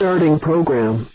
Starting program.